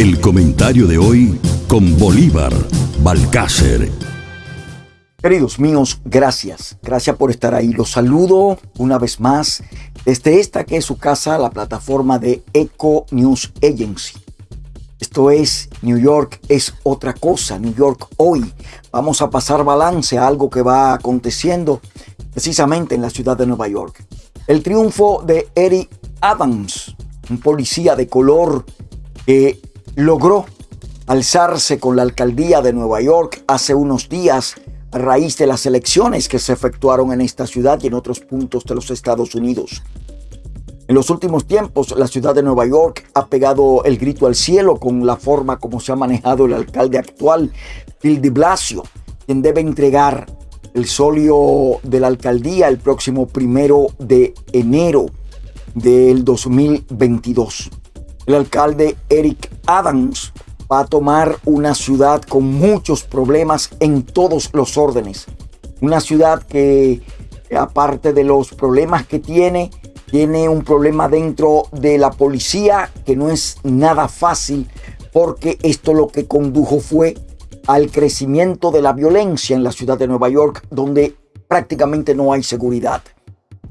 El comentario de hoy con Bolívar Balcácer. Queridos míos, gracias. Gracias por estar ahí. Los saludo una vez más desde esta que es su casa, la plataforma de Eco News Agency. Esto es New York es otra cosa, New York hoy. Vamos a pasar balance a algo que va aconteciendo precisamente en la ciudad de Nueva York. El triunfo de Eric Adams, un policía de color que logró alzarse con la alcaldía de Nueva York hace unos días a raíz de las elecciones que se efectuaron en esta ciudad y en otros puntos de los Estados Unidos. En los últimos tiempos, la ciudad de Nueva York ha pegado el grito al cielo con la forma como se ha manejado el alcalde actual, Bill de Blasio, quien debe entregar el solio de la alcaldía el próximo primero de enero del 2022. El alcalde Eric Adams va a tomar una ciudad con muchos problemas en todos los órdenes. Una ciudad que, aparte de los problemas que tiene, tiene un problema dentro de la policía que no es nada fácil porque esto lo que condujo fue al crecimiento de la violencia en la ciudad de Nueva York donde prácticamente no hay seguridad.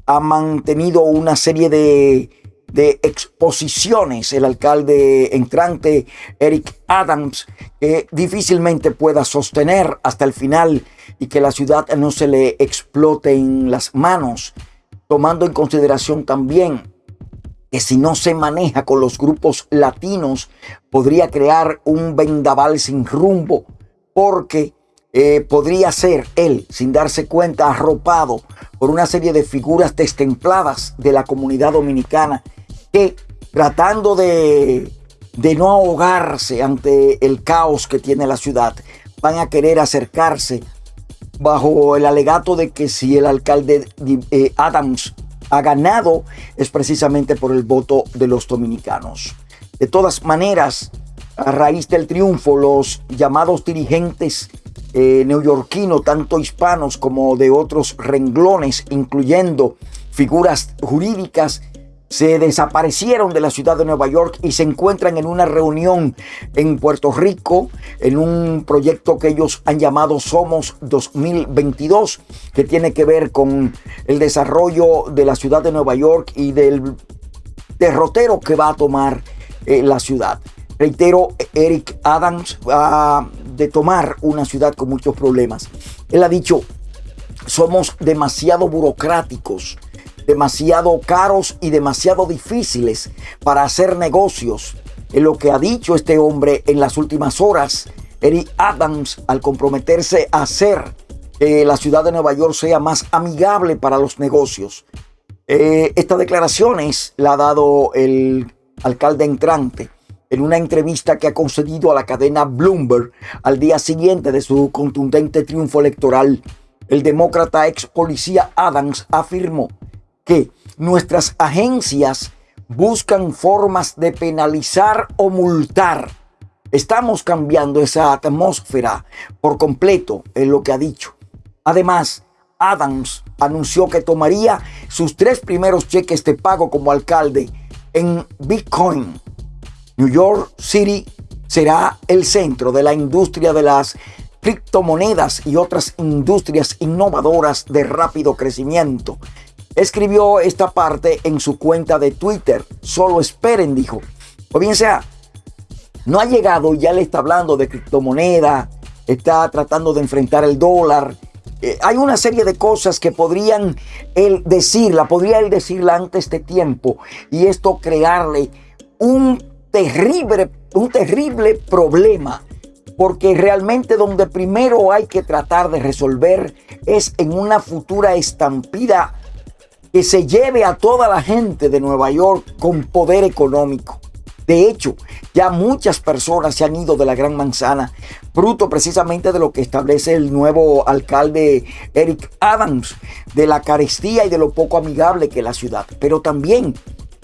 Ha mantenido una serie de de exposiciones el alcalde entrante Eric Adams que difícilmente pueda sostener hasta el final y que la ciudad no se le explote en las manos, tomando en consideración también que si no se maneja con los grupos latinos podría crear un vendaval sin rumbo porque eh, podría ser él, sin darse cuenta, arropado por una serie de figuras destempladas de la comunidad dominicana que tratando de, de no ahogarse ante el caos que tiene la ciudad, van a querer acercarse bajo el alegato de que si el alcalde eh, Adams ha ganado es precisamente por el voto de los dominicanos. De todas maneras, a raíz del triunfo, los llamados dirigentes eh, neoyorquinos, tanto hispanos como de otros renglones, incluyendo figuras jurídicas, se desaparecieron de la ciudad de Nueva York y se encuentran en una reunión en Puerto Rico, en un proyecto que ellos han llamado Somos 2022, que tiene que ver con el desarrollo de la ciudad de Nueva York y del derrotero que va a tomar eh, la ciudad. Reitero, Eric Adams va de tomar una ciudad con muchos problemas. Él ha dicho, somos demasiado burocráticos demasiado caros y demasiado difíciles para hacer negocios. En lo que ha dicho este hombre en las últimas horas, Eric Adams, al comprometerse a hacer que la ciudad de Nueva York sea más amigable para los negocios. Eh, estas declaraciones la ha dado el alcalde entrante en una entrevista que ha concedido a la cadena Bloomberg al día siguiente de su contundente triunfo electoral. El demócrata ex policía Adams afirmó que nuestras agencias buscan formas de penalizar o multar. Estamos cambiando esa atmósfera por completo, en lo que ha dicho. Además, Adams anunció que tomaría sus tres primeros cheques de pago como alcalde en Bitcoin. New York City será el centro de la industria de las criptomonedas y otras industrias innovadoras de rápido crecimiento escribió esta parte en su cuenta de Twitter. Solo esperen, dijo. O bien sea, no ha llegado y ya le está hablando de criptomoneda, está tratando de enfrentar el dólar. Eh, hay una serie de cosas que podrían él decirla, podría él decirla antes de tiempo y esto crearle un terrible, un terrible problema. Porque realmente donde primero hay que tratar de resolver es en una futura estampida que se lleve a toda la gente de Nueva York con poder económico. De hecho, ya muchas personas se han ido de la Gran Manzana, fruto precisamente de lo que establece el nuevo alcalde Eric Adams, de la carestía y de lo poco amigable que es la ciudad. Pero también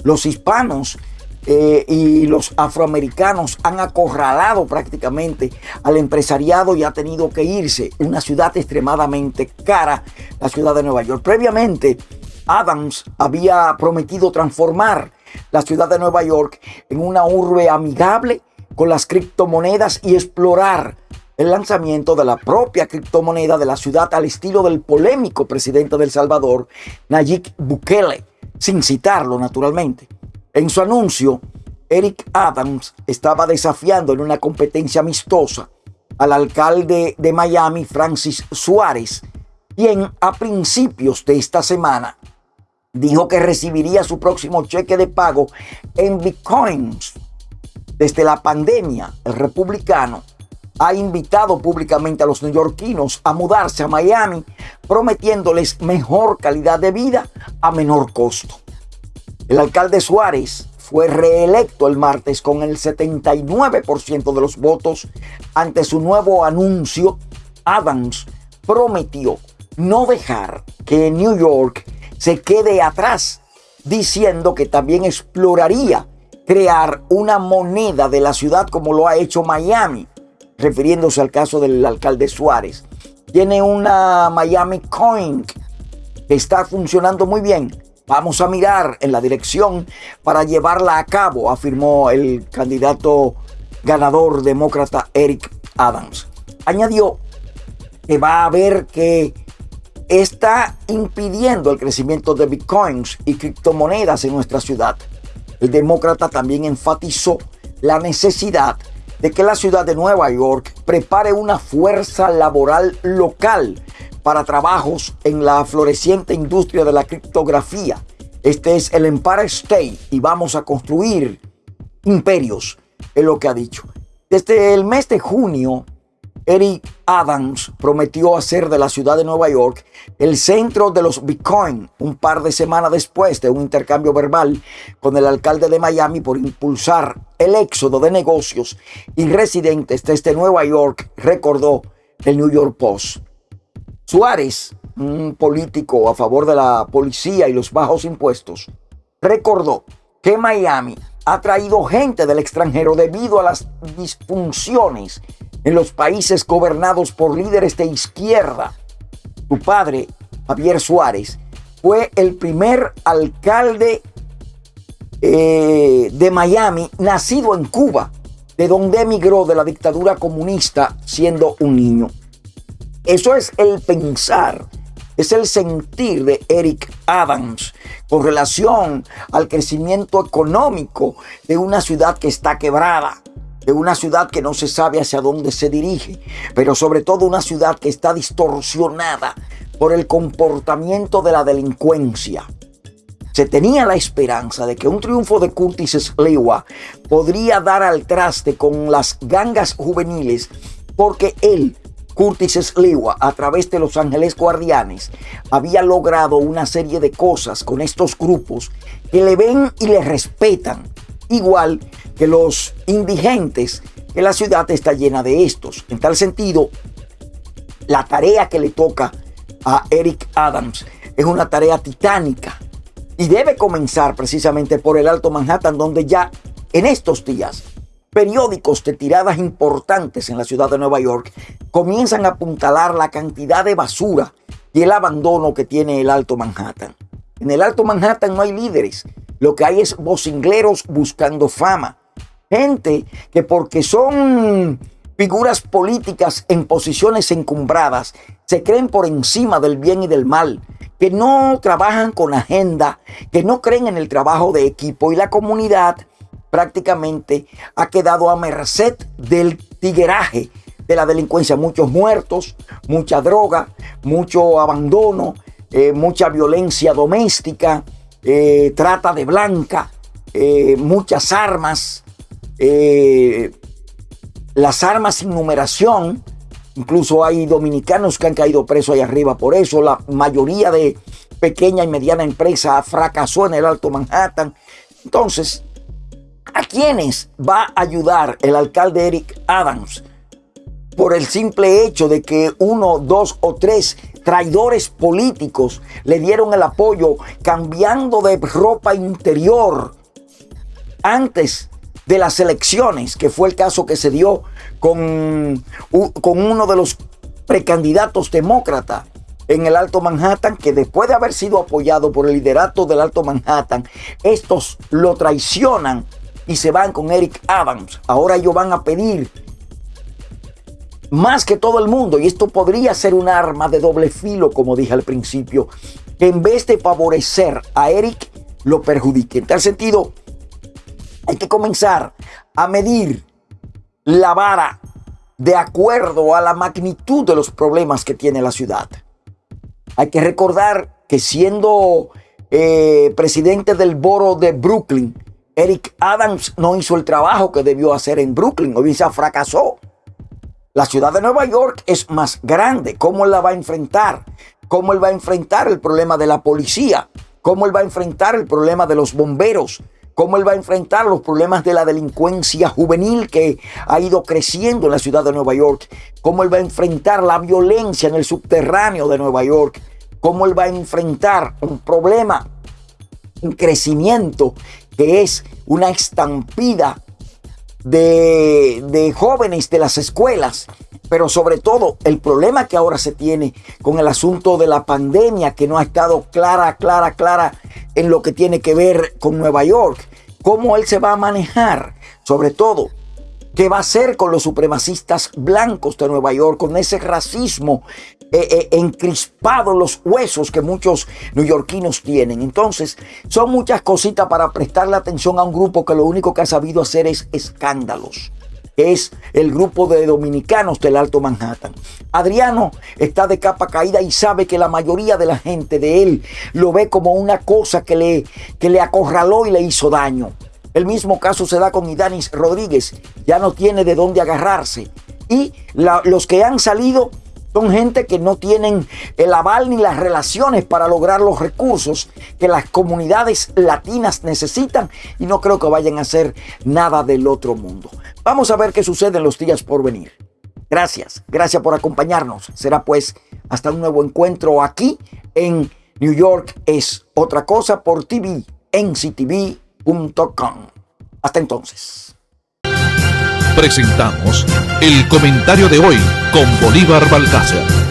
los hispanos eh, y los afroamericanos han acorralado prácticamente al empresariado y ha tenido que irse. Una ciudad extremadamente cara, la ciudad de Nueva York. Previamente, Adams había prometido transformar la ciudad de Nueva York en una urbe amigable con las criptomonedas y explorar el lanzamiento de la propia criptomoneda de la ciudad al estilo del polémico presidente del Salvador, Nayib Bukele, sin citarlo naturalmente. En su anuncio, Eric Adams estaba desafiando en una competencia amistosa al alcalde de Miami, Francis Suárez, quien a principios de esta semana dijo que recibiría su próximo cheque de pago en bitcoins. Desde la pandemia, el republicano ha invitado públicamente a los neoyorquinos a mudarse a Miami, prometiéndoles mejor calidad de vida a menor costo. El alcalde Suárez fue reelecto el martes con el 79% de los votos. Ante su nuevo anuncio, Adams prometió no dejar que New York se quede atrás, diciendo que también exploraría crear una moneda de la ciudad como lo ha hecho Miami refiriéndose al caso del alcalde Suárez. Tiene una Miami Coin que está funcionando muy bien. Vamos a mirar en la dirección para llevarla a cabo, afirmó el candidato ganador demócrata Eric Adams. Añadió que va a ver que está impidiendo el crecimiento de bitcoins y criptomonedas en nuestra ciudad. El demócrata también enfatizó la necesidad de que la ciudad de Nueva York prepare una fuerza laboral local para trabajos en la floreciente industria de la criptografía. Este es el Empire State y vamos a construir imperios, es lo que ha dicho. Desde el mes de junio, Eric Adams prometió hacer de la ciudad de Nueva York el centro de los Bitcoin un par de semanas después de un intercambio verbal con el alcalde de Miami por impulsar el éxodo de negocios y residentes desde Nueva York, recordó el New York Post. Suárez, un político a favor de la policía y los bajos impuestos, recordó que Miami ha traído gente del extranjero debido a las disfunciones en los países gobernados por líderes de izquierda. Su padre, Javier Suárez, fue el primer alcalde eh, de Miami nacido en Cuba, de donde emigró de la dictadura comunista siendo un niño. Eso es el pensar, es el sentir de Eric Adams con relación al crecimiento económico de una ciudad que está quebrada una ciudad que no se sabe hacia dónde se dirige, pero sobre todo una ciudad que está distorsionada por el comportamiento de la delincuencia. Se tenía la esperanza de que un triunfo de Curtis Sliwa podría dar al traste con las gangas juveniles porque él, Curtis Sliwa, a través de Los Ángeles Guardianes, había logrado una serie de cosas con estos grupos que le ven y le respetan, igual que los indigentes, que la ciudad está llena de estos. En tal sentido, la tarea que le toca a Eric Adams es una tarea titánica y debe comenzar precisamente por el Alto Manhattan, donde ya en estos días periódicos de tiradas importantes en la ciudad de Nueva York comienzan a apuntalar la cantidad de basura y el abandono que tiene el Alto Manhattan. En el Alto Manhattan no hay líderes, lo que hay es vocingleros buscando fama. Gente que porque son figuras políticas en posiciones encumbradas, se creen por encima del bien y del mal, que no trabajan con agenda, que no creen en el trabajo de equipo y la comunidad prácticamente ha quedado a merced del tigueraje de la delincuencia. Muchos muertos, mucha droga, mucho abandono, eh, mucha violencia doméstica, eh, trata de blanca, eh, muchas armas, eh, las armas sin numeración, incluso hay dominicanos que han caído presos ahí arriba por eso, la mayoría de pequeña y mediana empresa fracasó en el Alto Manhattan. Entonces, ¿a quiénes va a ayudar el alcalde Eric Adams? Por el simple hecho de que uno, dos o tres traidores políticos le dieron el apoyo cambiando de ropa interior antes de las elecciones, que fue el caso que se dio con, con uno de los precandidatos demócratas en el Alto Manhattan, que después de haber sido apoyado por el liderato del Alto Manhattan, estos lo traicionan y se van con Eric Adams. Ahora ellos van a pedir más que todo el mundo, y esto podría ser un arma de doble filo, como dije al principio, que en vez de favorecer a Eric, lo perjudique. En tal sentido, hay que comenzar a medir la vara de acuerdo a la magnitud de los problemas que tiene la ciudad. Hay que recordar que siendo eh, presidente del boro de Brooklyn, Eric Adams no hizo el trabajo que debió hacer en Brooklyn, o se fracasó. La ciudad de Nueva York es más grande. ¿Cómo la va a enfrentar? ¿Cómo él va a enfrentar el problema de la policía? ¿Cómo él va a enfrentar el problema de los bomberos? cómo él va a enfrentar los problemas de la delincuencia juvenil que ha ido creciendo en la ciudad de Nueva York, cómo él va a enfrentar la violencia en el subterráneo de Nueva York, cómo él va a enfrentar un problema, un crecimiento que es una estampida de, jóvenes de las escuelas pero sobre todo el problema que ahora se tiene con el asunto de la pandemia que no ha estado clara, clara, clara en lo que tiene que ver con Nueva York. ¿Cómo él se va a manejar? Sobre todo, ¿qué va a hacer con los supremacistas blancos de Nueva York, con ese racismo eh, eh, encrispado en los huesos que muchos neoyorquinos tienen? Entonces, son muchas cositas para prestarle atención a un grupo que lo único que ha sabido hacer es escándalos es el grupo de dominicanos del Alto Manhattan. Adriano está de capa caída y sabe que la mayoría de la gente de él lo ve como una cosa que le, que le acorraló y le hizo daño. El mismo caso se da con Idanis Rodríguez, ya no tiene de dónde agarrarse. Y los que han salido son gente que no tienen el aval ni las relaciones para lograr los recursos que las comunidades latinas necesitan y no creo que vayan a hacer nada del otro mundo. Vamos a ver qué sucede en los días por venir. Gracias, gracias por acompañarnos. Será pues hasta un nuevo encuentro aquí en New York es otra cosa por TV, Hasta entonces. Presentamos el comentario de hoy con Bolívar Balcácer.